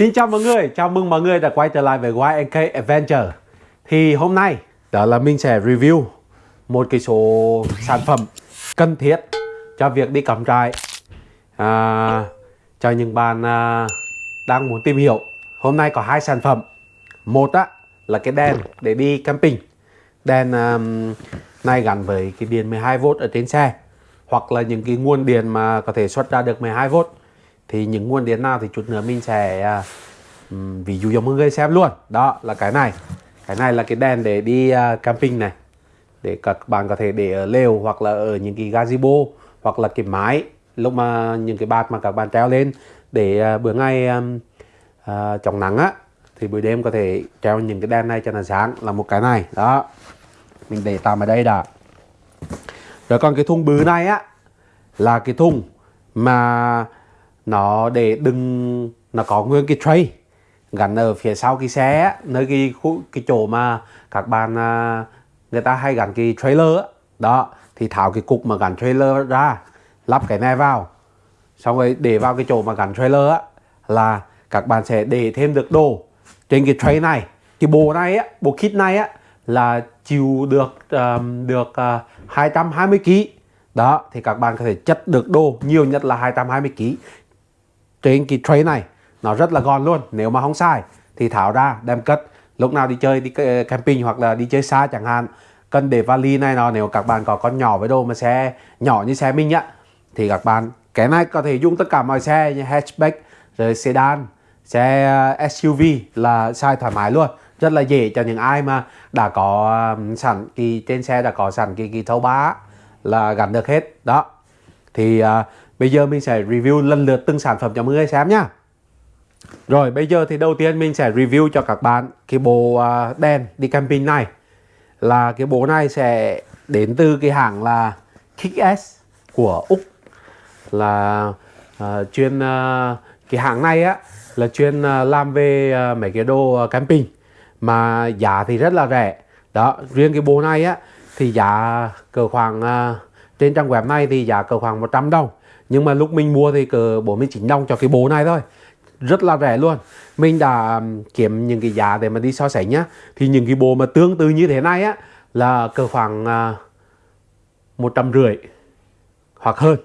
Xin chào mọi người, chào mừng mọi người đã quay trở lại với YNK Adventure. Thì hôm nay đó là mình sẽ review một cái số sản phẩm cần thiết cho việc đi cắm trại à, Cho những bạn à, đang muốn tìm hiểu. Hôm nay có hai sản phẩm. Một á, là cái đèn để đi camping. Đèn à, này gắn với cái điện 12V ở trên xe Hoặc là những cái nguồn điện mà có thể xuất ra được 12V thì những nguồn điện nào thì chút nữa mình sẽ um, ví dụ cho mọi người xem luôn. Đó là cái này. Cái này là cái đèn để đi uh, camping này. Để các bạn có thể để ở lều hoặc là ở những cái gazebo hoặc là cái mái lúc mà những cái bạt mà các bạn treo lên. Để uh, bữa ngày um, uh, chống nắng á thì buổi đêm có thể treo những cái đèn này cho nó sáng. Là một cái này. Đó. Mình để tạm ở đây đã. Rồi còn cái thùng bự này á là cái thùng mà nó để đừng nó có nguyên cái tray gắn ở phía sau cái xe nơi cái khu cái chỗ mà các bạn à, người ta hay gắn cái trailer đó thì tháo cái cục mà gắn trailer ra lắp cái này vào. Xong rồi để vào cái chỗ mà gắn trailer á là các bạn sẽ để thêm được đồ trên cái tray này. Cái bộ này á bộ kit này á là chịu được um, được uh, 220 kg đó thì các bạn có thể chất được đồ nhiều nhất là 220 kg trên cái tray này nó rất là gọn luôn. Nếu mà không sai thì tháo ra đem cất. Lúc nào đi chơi đi ờ, camping hoặc là đi chơi xa chẳng hạn cần để vali này nó nếu các bạn có con nhỏ với đồ mà xe nhỏ như xe mình á thì các bạn cái này có thể dùng tất cả mọi xe như hatchback rồi sedan xe ờ, SUV là sai thoải mái luôn. Rất là dễ cho những ai mà đã có sẵn cái trên xe đã có sẵn cái cái thấu bá là gắn được hết. Đó. Thì uh, Bây giờ mình sẽ review lần lượt từng sản phẩm cho mọi người xem nhá. Rồi bây giờ thì đầu tiên mình sẽ review cho các bạn cái bộ à, đèn đi camping này. Là cái bộ này sẽ đến từ cái hãng là Kick-S của Úc. Là uh, chuyên uh, cái hãng này á là chuyên uh, làm về uh, mấy cái đồ camping mà giá thì rất là rẻ. Đó, riêng cái bộ này á thì giá cỡ khoảng uh, trên trang web này thì giá cỡ khoảng 100 đồng nhưng mà lúc mình mua thì cỡ 49 đồng cho cái bộ này thôi. Rất là rẻ luôn. Mình đã kiếm những cái giá để mà đi so sánh nhá. Thì những cái bộ mà tương tự như thế này á là cỡ khoảng à, một trăm rưỡi hoặc hơn.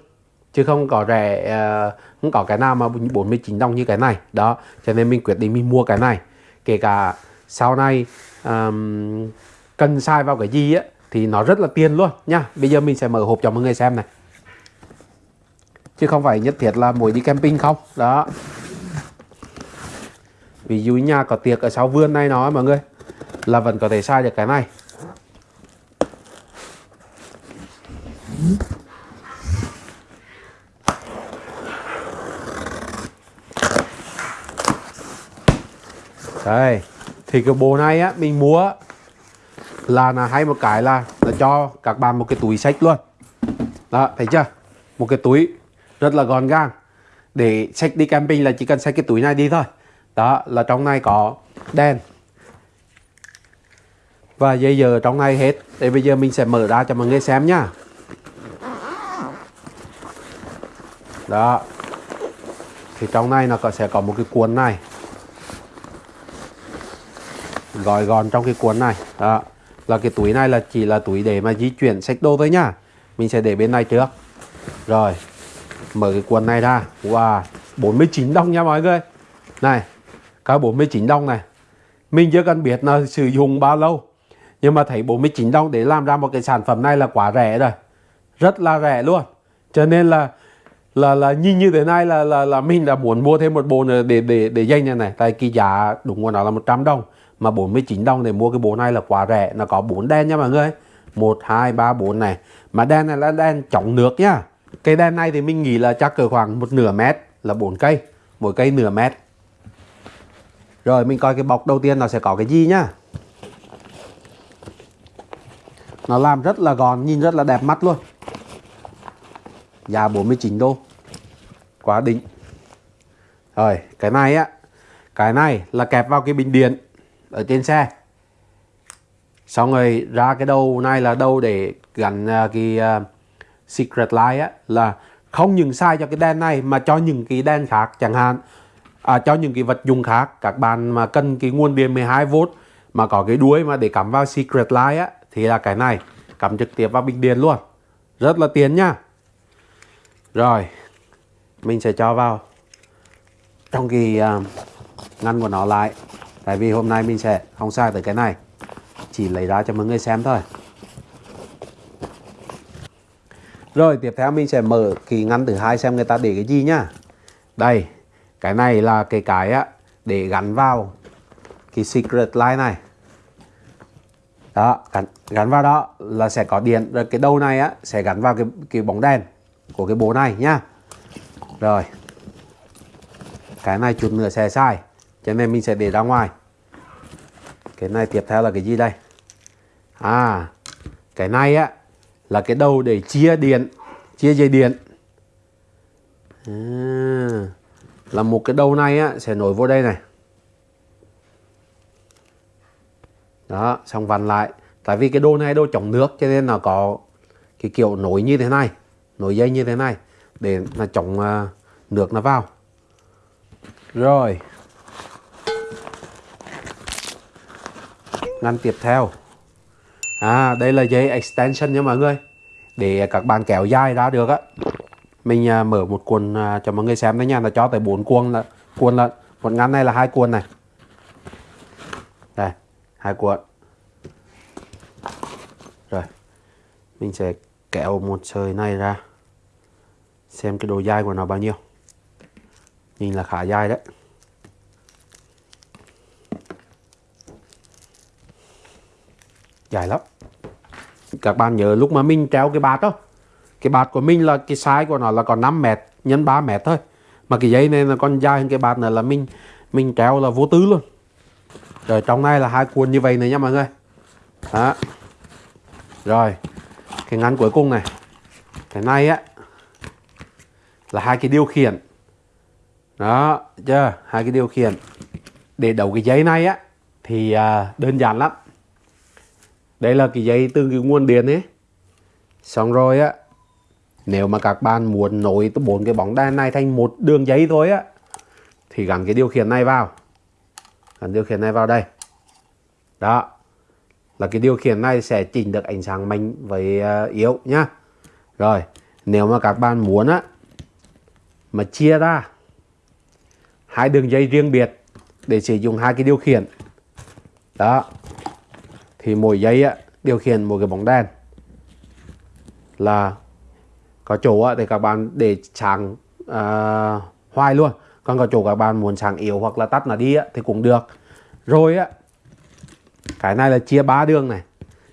Chứ không có rẻ à, không có cái nào mà 49 đồng như cái này. Đó cho nên mình quyết định mình mua cái này. Kể cả sau này um, cần sai vào cái gì á thì nó rất là tiền luôn nha bây giờ mình sẽ mở hộp cho mọi người xem này chứ không phải nhất thiết là mỗi đi camping không? Đó. Ví dụ nhà có tiệc ở sau vườn này nó mọi người, là vẫn có thể sai được cái này. Đây, thì cái bộ này á, mình mua là là hay một cái là là cho các bạn một cái túi sách luôn. Đó, thấy chưa? Một cái túi rất là gọn gàng. Để xách đi camping là chỉ cần xách cái túi này đi thôi. Đó, là trong này có đèn. Và dây giờ trong này hết. Để bây giờ mình sẽ mở ra cho mọi người xem nhá đó. Thì trong này nó có, sẽ có một cái cuốn này. Gói gọn trong cái cuốn này. Đó. Là cái túi này là chỉ là túi để mà di chuyển sách đồ thôi nhá mình sẽ để bên này trước. Rồi mở cái quần này ra. Wow 49 đồng nha mọi người. Này cả 49 đồng này, mình chưa cần biết là sử dụng bao lâu. Nhưng mà thấy 49 đồng để làm ra một cái sản phẩm này là quá rẻ rồi. Rất là rẻ luôn. Cho nên là là là nhìn như thế này là là là mình đã muốn mua thêm một bộ nữa để để để dây này này. Tại cái giá đúng của nó là 100 đồng. Mà 49 đồng để mua cái bộ này là quá rẻ. Nó có bốn đen nha mọi người. Một, hai, ba, bốn này. Mà đen này là đen chống nước nhá Cây đen này thì mình nghĩ là chắc cỡ khoảng một nửa mét là bốn cây Mỗi cây nửa mét. Rồi mình coi cái bọc đầu tiên nó sẽ có cái gì nhá. Nó làm rất là gòn, nhìn rất là đẹp mắt luôn. Giá 49 đô. Quá đỉnh. Rồi, cái này á Cái này là kẹp vào cái bình điện Ở trên xe. Xong rồi ra cái đầu này là đầu để gắn à, cái à, Secret Light á, là không những sai cho cái đèn này mà cho những cái đèn khác chẳng hạn à, cho những cái vật dụng khác. Các bạn mà cần cái nguồn điện 12V mà có cái đuôi mà để cắm vào Secret Light á thì là cái này. Cắm trực tiếp vào bình điện luôn. Rất là tiền nha. Rồi mình sẽ cho vào trong cái uh, ngăn của nó lại. Tại vì hôm nay mình sẽ không sai tới cái này. Chỉ lấy ra cho mọi người xem thôi. Rồi tiếp theo mình sẽ mở cái ngăn thứ hai xem người ta để cái gì nhá. Đây cái này là cái cái á để gắn vào cái secret line này. Đó gắn, gắn vào đó là sẽ có điện. Rồi cái đầu này á sẽ gắn vào cái cái bóng đèn của cái bố này nhá. Rồi cái này chút nữa sẽ sai cho nên mình sẽ để ra ngoài. Cái này tiếp theo là cái gì đây? À cái này á là cái đầu để chia điện chia dây điện. À, là một cái đầu này á sẽ nối vô đây này. Đó xong vặn lại. Tại vì cái đồ này đồ chống nước cho nên là có cái kiểu nối như thế này nối dây như thế này để là chống uh, nước nó vào. Rồi. Ngăn tiếp theo à đây là dây extension nha mọi người. Để các bạn kéo dài ra được á. Mình à, mở một cuộn à, cho mọi người xem đấy nha. Là cho tới bốn cuộn là cuộn là một ngăn này là hai cuộn này. Đây, hai cuộn. Rồi, mình sẽ kéo một sợi này ra. Xem cái độ dài của nó bao nhiêu. Nhìn là khá dài đấy. Dài lắm. Các bạn nhớ lúc mà mình treo cái bạt đó cái bạt của mình là cái size của nó là còn 5 mét nhân 3 mét thôi. Mà cái dây này là còn dài hơn cái bạt này là mình mình treo là vô tư luôn. Rồi trong này là hai cuộn như vậy này nha mọi người. Đó. Rồi cái ngắn cuối cùng này. Cái này á là hai cái điều khiển. Đó chưa? Hai cái điều khiển. Để đầu cái dây này á thì à, đơn giản lắm đây là cái dây từ cái nguồn điện ấy. Xong rồi á, nếu mà các bạn muốn nối bốn cái bóng đèn này thành một đường dây thôi á, thì gắn cái điều khiển này vào. Gắn điều khiển này vào đây. Đó, là cái điều khiển này sẽ chỉnh được ánh sáng mạnh với à, yếu nhá. Rồi, nếu mà các bạn muốn á, mà chia ra hai đường dây riêng biệt để sử dụng hai cái điều khiển. Đó thì mỗi dây á, điều khiển một cái bóng đèn là có chỗ á, thì các bạn để sáng à, hoài luôn. Còn có chỗ các bạn muốn sáng yếu hoặc là tắt nó đi á, thì cũng được. Rồi á cái này là chia ba đường này.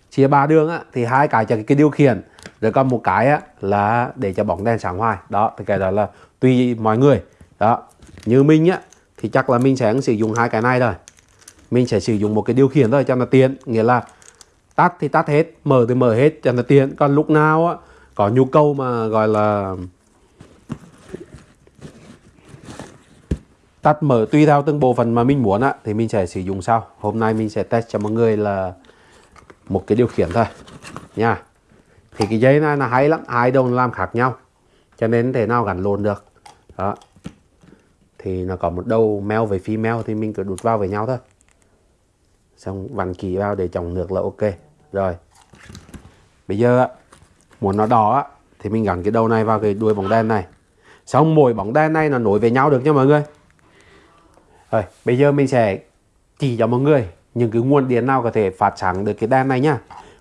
Chia ba đường á thì hai cái cho cái điều khiển. Rồi còn một cái á là để cho bóng đèn sáng hoài. Đó thì cái đó là tùy mọi người. Đó như mình á thì chắc là mình sẽ sử dụng hai cái này rồi mình sẽ sử dụng một cái điều khiển thôi cho nó tiện. Nghĩa là tắt thì tắt hết, mở thì mở hết cho nó tiện. Còn lúc nào á, có nhu cầu mà gọi là tắt mở tùy theo từng bộ phận mà mình muốn á, thì mình sẽ sử dụng sau. Hôm nay mình sẽ test cho mọi người là một cái điều khiển thôi. Nha. Thì cái dây này là hay lắm, hai đầu làm khác nhau, cho nên thể nào gắn lộn được. Đó. Thì nó có một đầu male với female thì mình cứ đút vào với nhau thôi xong vặn kỹ vào để chồng nước là ok. Rồi. Bây giờ muốn nó đỏ thì mình gắn cái đầu này vào cái đuôi bóng đèn này. Xong mỗi bóng đèn này nó nối với nhau được nha mọi người. Rồi, bây giờ mình sẽ chỉ cho mọi người những cái nguồn điện nào có thể phát sáng được cái đèn này nhá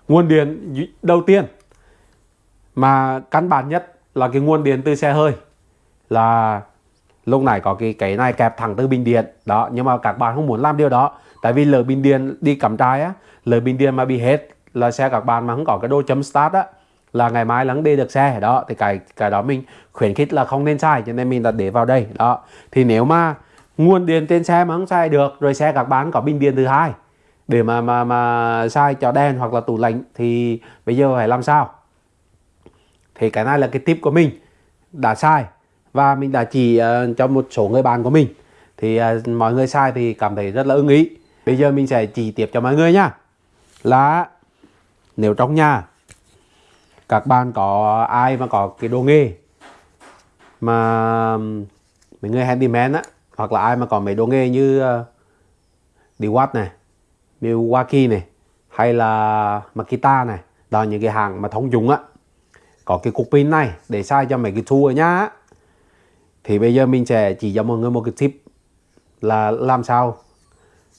nguồn điện đầu tiên mà căn bản nhất là cái nguồn điện từ xe hơi là lúc này có cái cái này kẹp thẳng từ bình điện. Đó, nhưng mà các bạn không muốn làm điều đó tại vì lỡ bình điện đi cắm trại á lỡ bình điện mà bị hết là xe các bạn mà không có cái đồ chấm start á là ngày mai lắng đi được xe. Đó thì cái cái đó mình khuyến khích là không nên sai cho nên mình đã để vào đây. Đó thì nếu mà nguồn điện trên xe mà không xài được rồi xe các bạn có bình điện thứ hai để mà mà mà xài cho đèn hoặc là tủ lạnh thì bây giờ phải làm sao? Thì cái này là cái tip của mình đã sai. Và mình đã chỉ uh, cho một số người bạn của mình. Thì uh, mọi người sai thì cảm thấy rất là ưng ý bây giờ mình sẽ chỉ tiếp cho mọi người nhá là nếu trong nhà các bạn có ai mà có cái đồ nghề mà mấy người handyman á hoặc là ai mà có mấy đồ nghề như ờ, uh, watt này Milwaukee này hay là Makita này đó những cái hàng mà thông dụng á có cái cục pin này để sai cho mấy cái tool ở nhà thì bây giờ mình sẽ chỉ cho mọi người một cái tip là làm sao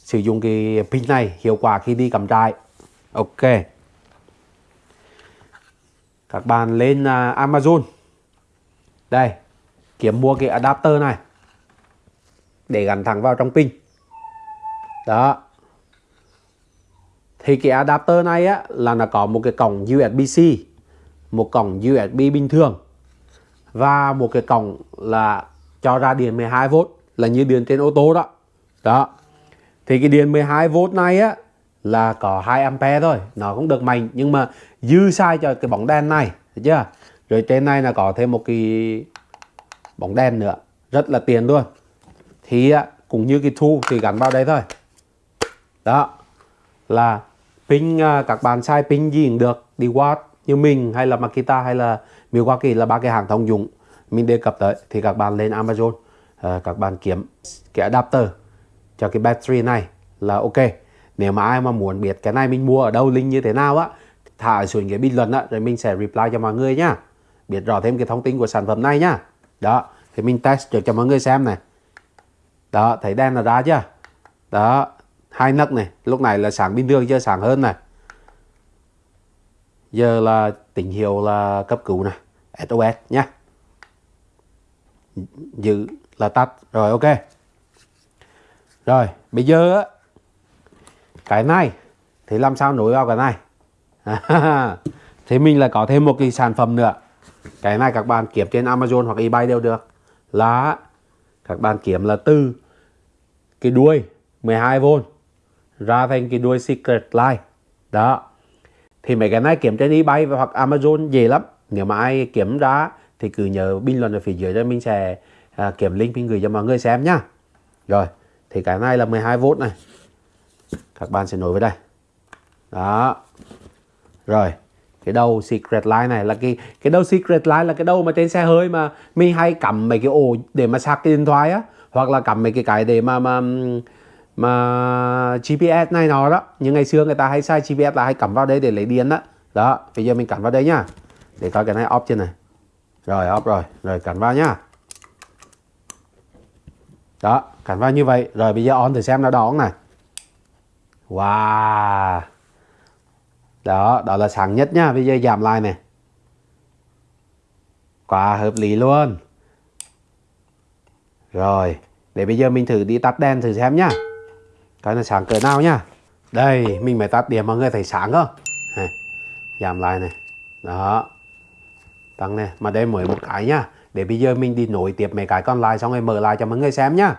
sử dụng cái pin này hiệu quả khi đi cắm trại. Ok. Các bạn lên uh, Amazon. Đây kiếm mua cái adapter này để gắn thẳng vào trong pin. Đó. Thì cái adapter này á là nó có một cái cổng USB-C một cổng USB bình thường và một cái cổng là cho ra điện 12V là như điện trên ô tô đó. Đó thì cái điện 12V này á là có 2 ampere thôi nó cũng được mạnh nhưng mà dư sai cho cái bóng đèn này thấy chưa? Rồi trên này là có thêm một cái bóng đèn nữa rất là tiền luôn. Thì á cũng như cái thu thì gắn vào đây thôi. Đó là pin à, các bạn sai pin gì cũng được đi watt như mình hay là Makita hay là Milwaukee là ba cái hàng thông dụng mình đề cập tới. Thì các bạn lên Amazon à, các bạn kiếm cái adapter cho cái battery này là ok. Nếu mà ai mà muốn biết cái này mình mua ở đâu, link như thế nào á, thả xuống cái bình luận á, rồi mình sẽ reply cho mọi người nhá biết rõ thêm cái thông tin của sản phẩm này nhá đó, thì mình test cho mọi người xem này. Đó, thấy đen là ra chưa? Đó, hai nấc này, lúc này là sáng bình thường chưa sáng hơn này. Giờ là tín hiệu là cấp cứu này SOS nhá. Giữ là tắt, rồi ok rồi bây giờ á. Cái này thì làm sao nối vào cái này? Thì mình là có thêm một cái sản phẩm nữa. Cái này các bạn kiếm trên Amazon hoặc eBay đều được. Là các bạn kiếm là từ cái đuôi 12V ra thành cái đuôi Secret Line đó. Thì mấy cái này kiếm trên eBay hoặc Amazon dễ lắm. Nếu mà ai kiếm ra thì cứ nhớ bình luận ở phía dưới cho mình sẽ à, kiểm link mình gửi cho mọi người xem nhá rồi thì cái này là 12V này. Các bạn sẽ nối với đây. Đó. Rồi, cái đầu secret line này là cái cái đầu secret line là cái đầu mà trên xe hơi mà mình hay cắm mấy cái ổ để mà sạc cái điện thoại á, hoặc là cắm mấy cái cái để mà mà mà GPS này nó đó. Nhưng ngày xưa người ta hay sai GPS là hay cắm vào đây để lấy điện đó đó, bây giờ mình cắm vào đây nhá. Để coi cái này off trên này. Rồi, off rồi. Rồi, cắm vào nhá. Đó cảnh vào như vậy. Rồi bây giờ on thử xem nó đón này. Wow. Đó đó là sáng nhất nhá bây giờ giảm lại này. Quá hợp lý luôn. Rồi để bây giờ mình thử đi tắt đèn thử xem nhá coi là sáng cỡ nào nhá đây mình mới tắt điểm mọi người thấy sáng không? Này, giảm lại này. Đó. Tăng này mà đây mới một cái nhá để bây giờ mình đi nối tiếp mấy cái còn lại xong rồi mở lại cho mọi người xem nhá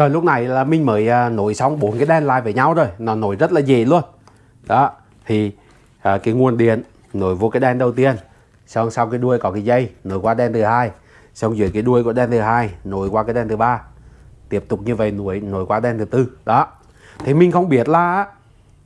rồi lúc này là mình mới à, nối xong bốn cái đèn lại với nhau rồi. Nó nối rất là dễ luôn. Đó thì à, cái nguồn điện nối vô cái đèn đầu tiên. Xong sau cái đuôi có cái dây nối qua đèn thứ hai. Xong dưới cái đuôi của đèn thứ hai nối qua cái đèn thứ ba. Tiếp tục như vậy nối nối qua đèn thứ tư. Đó. Thì mình không biết là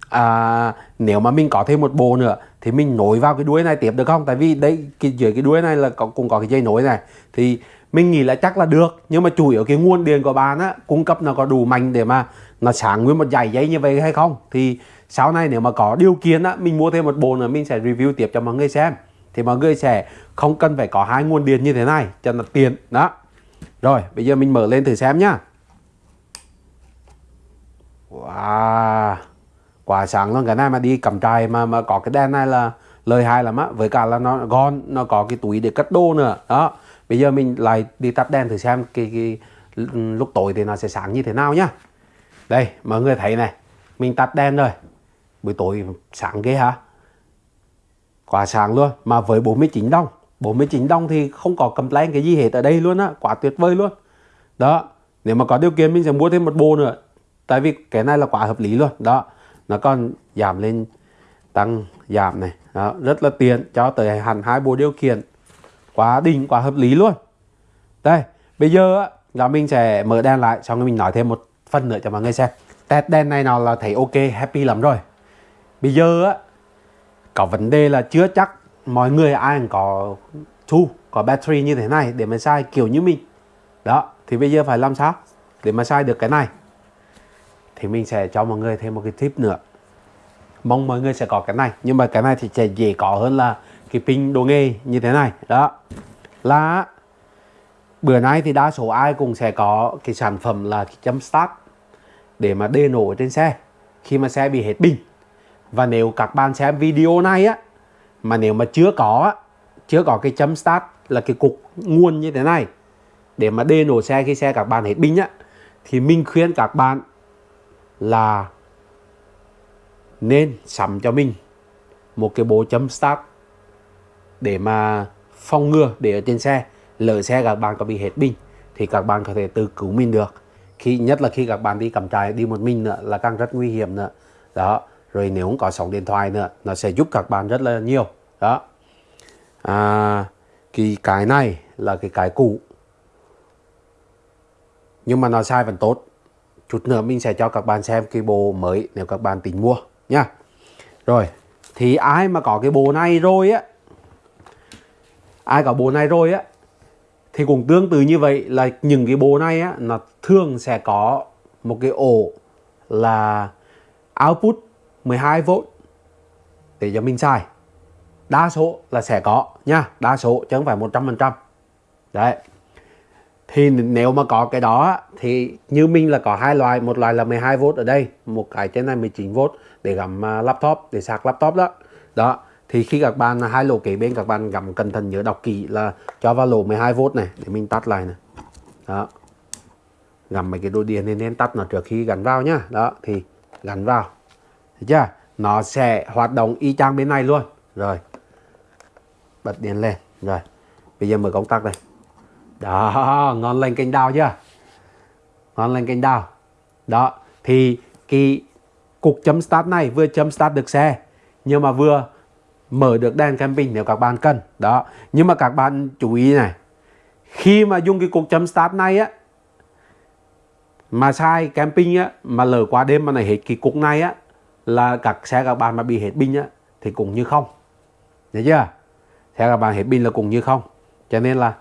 à, nếu mà mình có thêm một bộ nữa thì mình nối vào cái đuôi này tiếp được không? Tại vì đây cái dưới cái đuôi này là có, cũng có cái dây nối này. Thì mình nghĩ là chắc là được, nhưng mà chủ yếu cái nguồn điện của bạn á, cung cấp nó có đủ mạnh để mà nó sáng nguyên một dải dây như vậy hay không? Thì sau này nếu mà có điều kiện á, mình mua thêm một bộ nữa, mình sẽ review tiếp cho mọi người xem. Thì mọi người sẽ không cần phải có hai nguồn điện như thế này cho nó tiền đó. Rồi, bây giờ mình mở lên thử xem nhá. Wow quả sáng luôn. Cái này mà đi cầm trai mà mà có cái đèn này là lời hại lắm á. Với cả là nó gòn nó có cái túi để cất đồ nữa, đó bây giờ mình lại đi tắt đèn thử xem cái, cái lúc tối thì nó sẽ sáng như thế nào nhá. Đây mọi người thấy này mình tắt đèn rồi. Buổi tối sáng ghê hả? Quá sáng luôn mà với 49 đồng. 49 đồng thì không có complain cái gì hết ở đây luôn á quá tuyệt vời luôn. Đó nếu mà có điều kiện mình sẽ mua thêm một bộ nữa. Tại vì cái này là quá hợp lý luôn. Đó nó còn giảm lên tăng giảm này. Đó, rất là tiền cho tới hẳn hai bộ điều khiển quá đỉnh quá hợp lý luôn. Đây, bây giờ là mình sẽ mở đèn lại, xong rồi mình nói thêm một phần nữa cho mọi người xem. Test đèn này nào là thấy ok, happy lắm rồi. Bây giờ á, có vấn đề là chưa chắc mọi người ai cũng có thu, có battery như thế này để mà sai kiểu như mình. Đó, thì bây giờ phải làm sao để mà sai được cái này? Thì mình sẽ cho mọi người thêm một cái tip nữa. Mong mọi người sẽ có cái này, nhưng mà cái này thì sẽ dễ có hơn là cái pin đồ nghề như thế này. Đó. Là bữa nay thì đa số ai cũng sẽ có cái sản phẩm là cái chấm start để mà đê nổ trên xe khi mà xe bị hết pin. Và nếu các bạn xem video này á, mà nếu mà chưa có chưa có cái chấm start là cái cục nguồn như thế này để mà đê nổ xe khi xe các bạn hết pin á, thì mình khuyên các bạn là nên sắm cho mình một cái bộ chấm start để mà phòng ngừa để ở trên xe lỡ xe các bạn có bị hết pin thì các bạn có thể tự cứu mình được. Khi nhất là khi các bạn đi cắm trại đi một mình nữa là càng rất nguy hiểm nữa. Đó rồi nếu không có sóng điện thoại nữa nó sẽ giúp các bạn rất là nhiều. Đó. À, cái cái này là cái cái cũ. Nhưng mà nó sai vẫn tốt. Chút nữa mình sẽ cho các bạn xem cái bộ mới nếu các bạn tính mua nha. Rồi thì ai mà có cái bộ này rồi á ai có bộ này rồi á, thì cũng tương tự như vậy là những cái bộ này á, nó thường sẽ có một cái ổ là output 12V để cho mình xài. Đa số là sẽ có nha, đa số chứ không phải 100% đấy. Thì nếu mà có cái đó thì như mình là có hai loại, một loại là 12V ở đây, một cái trên này 19V để gắm à, laptop, để sạc laptop đó. Đó thì khi các bạn, hai lỗ kế bên các bạn gắm cẩn thận nhớ đọc kỹ là cho vào lỗ 12V này để mình tắt lại này. Đó. Gắm mấy cái đồ điện nên nên tắt nó trước khi gắn vào nhá. Đó, thì gắn vào. Thấy chưa? Nó sẽ hoạt động y chang bên này luôn. Rồi. Bật điện lên. Rồi. Bây giờ mở công tắc này đó, ngon lành kênh đào chưa? Ngon lành kênh đào. Đó, thì cái cục chấm start này vừa chấm start được xe, nhưng mà vừa mở được đèn camping nếu các bạn cần. Đó, nhưng mà các bạn chú ý này, khi mà dùng cái cục chấm start này á, mà sai camping á, mà lỡ qua đêm mà này hết cái cục này á, là các xe các bạn mà bị hết pin á, thì cũng như không. Nhớ chưa? Xe các bạn hết pin là cũng như không. Cho nên là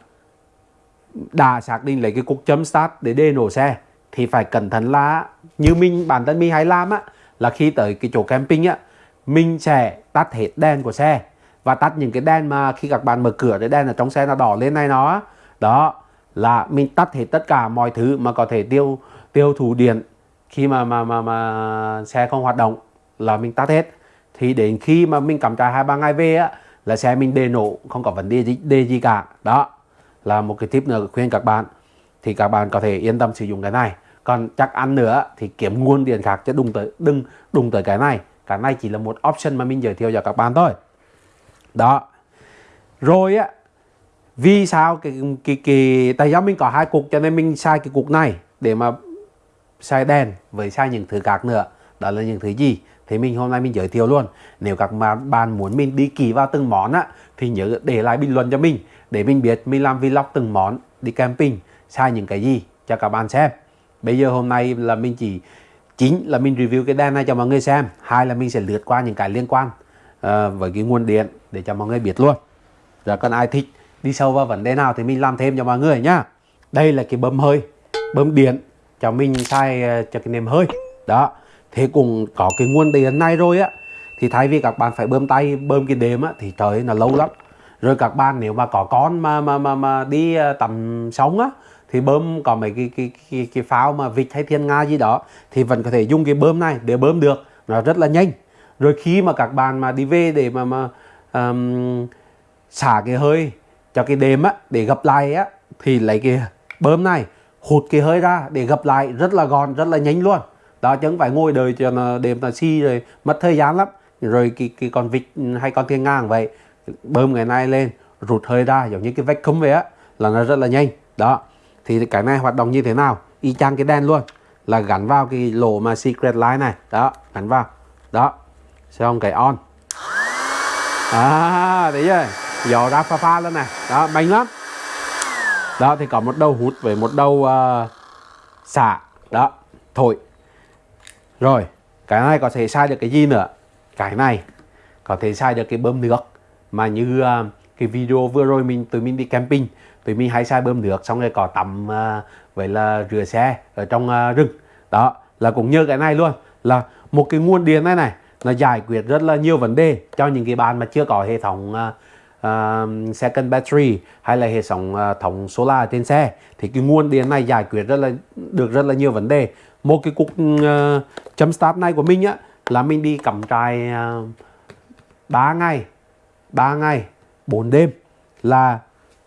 đã xác định lấy cái cục chấm start để đề nổ xe, thì phải cẩn thận là như mình, bản thân mình hay làm á, là khi tới cái chỗ camping á mình sẽ tắt hết đèn của xe. Và tắt những cái đèn mà khi các bạn mở cửa cái đèn ở trong xe nó đỏ lên này nó. Đó là mình tắt hết tất cả mọi thứ mà có thể tiêu tiêu thụ điện. Khi mà mà mà mà xe không hoạt động là mình tắt hết. Thì đến khi mà mình cắm trại hai ba ngày về á là xe mình đề nổ không có vấn đề gì, đề gì cả. Đó là một cái tip nữa khuyên các bạn. Thì các bạn có thể yên tâm sử dụng cái này. Còn chắc ăn nữa thì kiếm nguồn điện khác chứ đừng tới đừng đụng tới cái này cái này chỉ là một option mà mình giới thiệu cho các bạn thôi. Đó. Rồi á, vì sao cái cái cái, tại do mình có hai cục cho nên mình xài cái cục này để mà xài đèn với xài những thứ khác nữa. Đó là những thứ gì? Thì mình hôm nay mình giới thiệu luôn. Nếu các bạn muốn mình đi kỳ vào từng món á, thì nhớ để lại bình luận cho mình. Để mình biết mình làm vlog từng món, đi camping, xài những cái gì cho các bạn xem. Bây giờ hôm nay là mình chỉ chính là mình review cái đèn này cho mọi người xem. Hai là mình sẽ lướt qua những cái liên quan uh, với cái nguồn điện để cho mọi người biết luôn. Rồi còn ai thích đi sâu vào vấn đề nào thì mình làm thêm cho mọi người nhá. Đây là cái bơm hơi bơm điện cho mình xài uh, cho cái nệm hơi. Đó thế cũng có cái nguồn điện này rồi á. Thì thay vì các bạn phải bơm tay bơm cái đệm á thì trời là lâu lắm. Rồi các bạn nếu mà có con mà mà mà, mà đi ờ, tầm sống á thì bơm có mấy cái cái cái, cái pháo mà vịt hay thiên nga gì đó thì vẫn có thể dùng cái bơm này để bơm được. Nó rất là nhanh. Rồi khi mà các bạn mà đi về để mà mà um, xả cái hơi cho cái đệm á để gặp lại á thì lấy cái bơm này hụt cái hơi ra để gặp lại rất là gọn rất là nhanh luôn. Đó chứ không phải ngồi đời cho nó đêm là xi rồi mất thời gian lắm. Rồi cái, cái con vịt hay con thiên ngang vậy. Bơm ngày nay lên rụt hơi ra giống như cái vách cấm vậy á là nó rất là nhanh. Đó thì cái này hoạt động như thế nào? Y chang cái đèn luôn. Là gắn vào cái lỗ mà secret line này. Đó gắn vào. Đó. Xong cái on. À thấy chưa? Gió ra pha pha lên này. Đó mạnh lắm. Đó thì có một đầu hút với một đầu uh, xả. Đó thổi. Rồi cái này có thể sai được cái gì nữa? Cái này có thể sai được cái bơm nước. Mà như uh, cái video vừa rồi mình tụi mình đi camping tụi mình hay xài bơm nước xong rồi có tắm à, uh, vậy là rửa xe ở trong à, rừng. Đó là cũng như cái này luôn. Là một cái nguồn điện này này nó giải quyết rất là nhiều vấn đề cho những cái bạn mà chưa có hệ thống uh, second battery hay là hệ thống uh, thống solar trên xe. Thì cái nguồn điện này giải quyết rất là được rất là nhiều vấn đề. Một cái cục uh, chấm start này của mình á là mình đi cắm trại uh, 3 ngày 3 ngày 4 đêm. Là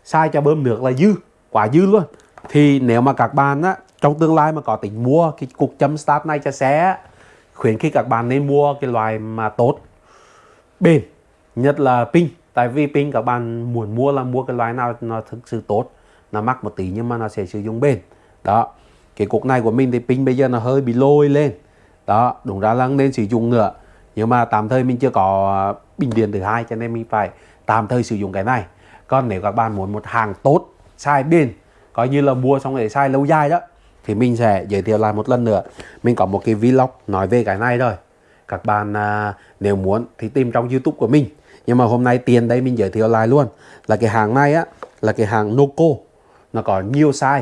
sai cho bơm nước là dư, quá dư luôn. Thì nếu mà các bạn á, trong tương lai mà có tính mua cái cục chấm start này cho xe khuyến khích các bạn nên mua cái loại mà tốt. Bền, nhất là pin. Tại vì pin các bạn muốn mua là mua cái loại nào nó thực sự tốt, nó mắc một tí nhưng mà nó sẽ sử dụng bền. Đó, cái cục này của mình thì pin bây giờ nó hơi bị lôi lên. Đó, đúng ra là nên sử dụng nữa nhưng mà tạm thời mình chưa có bình điện thứ hai cho nên mình phải tạm thời sử dụng cái này còn nếu các bạn muốn một hàng tốt sai bền coi như là mua xong để sai lâu dài đó thì mình sẽ giới thiệu lại một lần nữa. Mình có một cái vlog nói về cái này rồi. Các bạn à, nếu muốn thì tìm trong youtube của mình. Nhưng mà hôm nay tiền đây mình giới thiệu lại luôn. Là cái hàng này á là cái hàng Noco. Nó có nhiều size.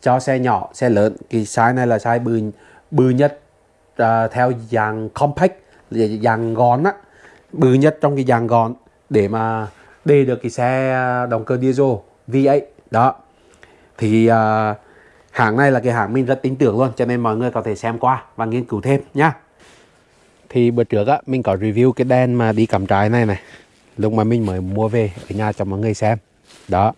Cho xe nhỏ xe lớn. Cái size này là size bự bự nhất à, theo dạng compact dạng gọn á. Bự nhất trong cái dạng gọn để mà để được cái xe à, động cơ diesel V8 đó. Thì uh, hãng này là cái hãng mình rất tin tưởng luôn cho nên mọi người có thể xem qua và nghiên cứu thêm nhá. Thì bữa trước á mình có review cái đèn mà đi cắm trại này này. Lúc mà mình mới mua về ở nhà cho mọi người xem. Đó.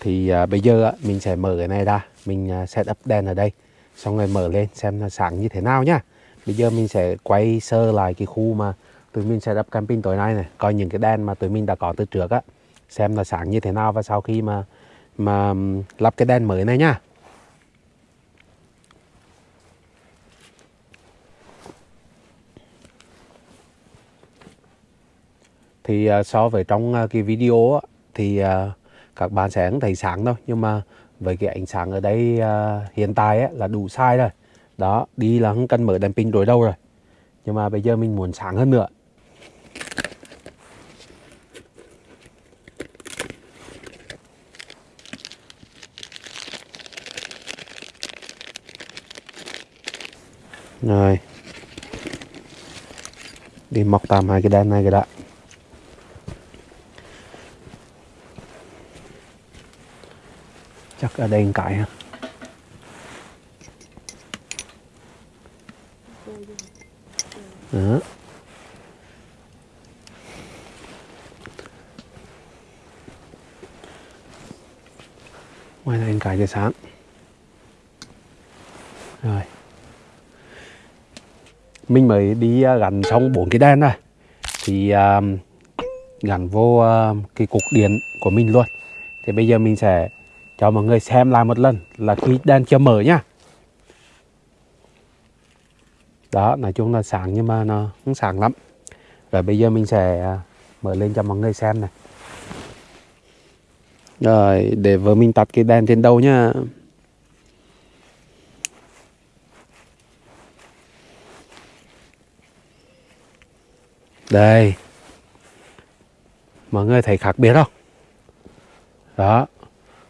Thì uh, bây giờ á, mình sẽ mở cái này ra. Mình uh, set up đèn ở đây. Xong rồi mở lên xem nó sáng như thế nào nhá. Bây giờ mình sẽ quay sơ lại cái khu mà tụi mình sẽ up camping tối nay này coi những cái đèn mà tụi mình đã có từ trước á xem là sáng như thế nào và sau khi mà mà lắp cái đèn mới này nhá. Thì ờ, so với trong ờ, cái video á, thì ờ, các bạn sẽ không thấy sáng đâu nhưng mà với cái ánh sáng ở đây hiện tại á, là đủ sai rồi. Đó đi là không cần mở đèn pin đối đâu rồi. Nhưng mà bây giờ mình muốn sáng hơn nữa. Rồi. Đi mọc tạm hai cái đèn này cái đã. Chắc ở đây cái ha. Đó. Ngoài này cái cho sáng. Mình mới đi à, gắn xong bốn cái đèn này. Thì uh, gắn vô uh, cái cục điện của mình luôn. Thì bây giờ mình sẽ cho mọi người xem lại một lần là khi đèn chưa mở nhá đó nói chung là sáng nhưng mà nó không sáng lắm. Rồi bây giờ mình sẽ mở lên cho mọi người xem này. Rồi để vợ mình tắt cái đèn trên đầu nhá đây. Mọi người thấy khác biệt không? Đó.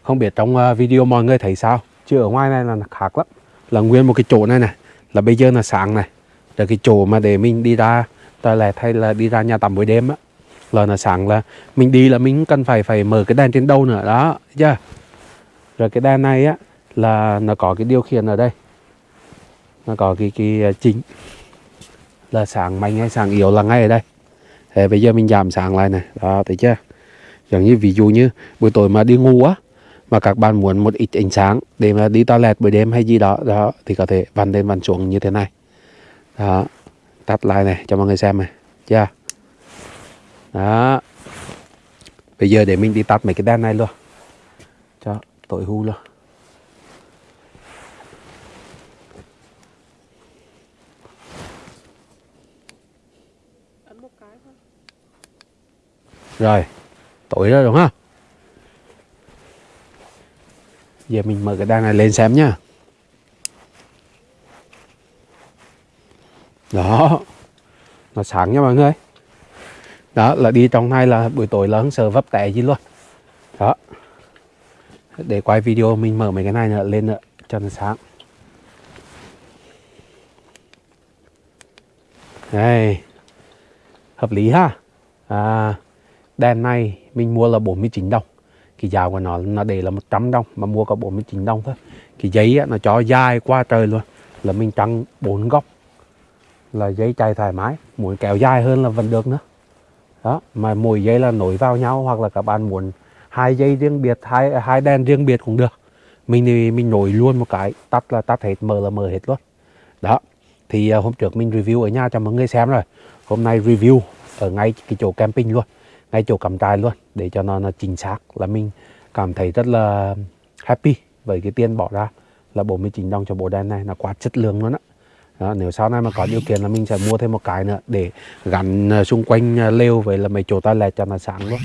Không biết trong ờ, video mọi người thấy sao? Chứ ở ngoài này là khác lắm. Là nguyên một cái chỗ này này. Là bây giờ là sáng này. Là cái chỗ mà để mình đi ra toilet hay là đi ra nhà tắm buổi đêm á, là là sáng là mình đi là mình cần phải phải mở cái đèn trên đầu nữa. Đó, chưa? Rồi cái đèn này á, là nó có cái điều khiển ở đây. Nó có cái cái ờ, chính. Là sáng mạnh hay sáng yếu là ngay ở đây thì bây giờ mình giảm sáng lại này đó, thấy chưa? Giống như ví dụ như buổi tối mà đi ngủ á, mà các bạn muốn một ít ánh sáng để mà đi toilet buổi đêm hay gì đó đó, thì có thể vặn lên vặn xuống như thế này. Đó, tắt lại này, cho mọi người xem này. Chưa? Đó. Bây giờ để mình đi tắt mấy cái đèn này luôn. Cho tối hưu luôn. Rồi tối rồi đúng không? Giờ mình mở cái đàn này lên xem nha. đó nó sáng nha mọi người. Đó là đi trong này là buổi tối là không sợ vấp té gì luôn. Đó. Để quay video mình mở mấy cái này nữa lên nữa cho nó sáng. Đây. Hợp lý ha? À, đèn này mình mua là 49 đồng. Cái giá của nó nó để là 100 đồng mà mua có 49 đồng thôi. Cái giấy á, nó cho dài qua trời luôn. Là mình trăng bốn góc. Là giấy chạy thoải mái muốn kéo dài hơn là vẫn được nữa. Đó mà mỗi giấy là nối vào nhau hoặc là các bạn muốn hai dây riêng biệt hai hai đèn riêng biệt cũng được. Mình thì mình nối luôn một cái tắt là tắt hết mở là mở hết luôn. Đó thì à, hôm trước mình review ở nhà cho mọi người xem rồi. Hôm nay review ở ngay cái chỗ camping luôn ngay chỗ cắm trại luôn để cho nó, nó chính xác là mình cảm thấy rất là happy với cái tiền bỏ ra là 49 đồng cho bộ đèn này là quá chất lượng luôn á. Đó, nếu sau này mà có điều kiện là mình sẽ mua thêm một cái nữa để gắn ờ, xung quanh ờ, lều với là mấy chỗ toilet cho nó sáng luôn.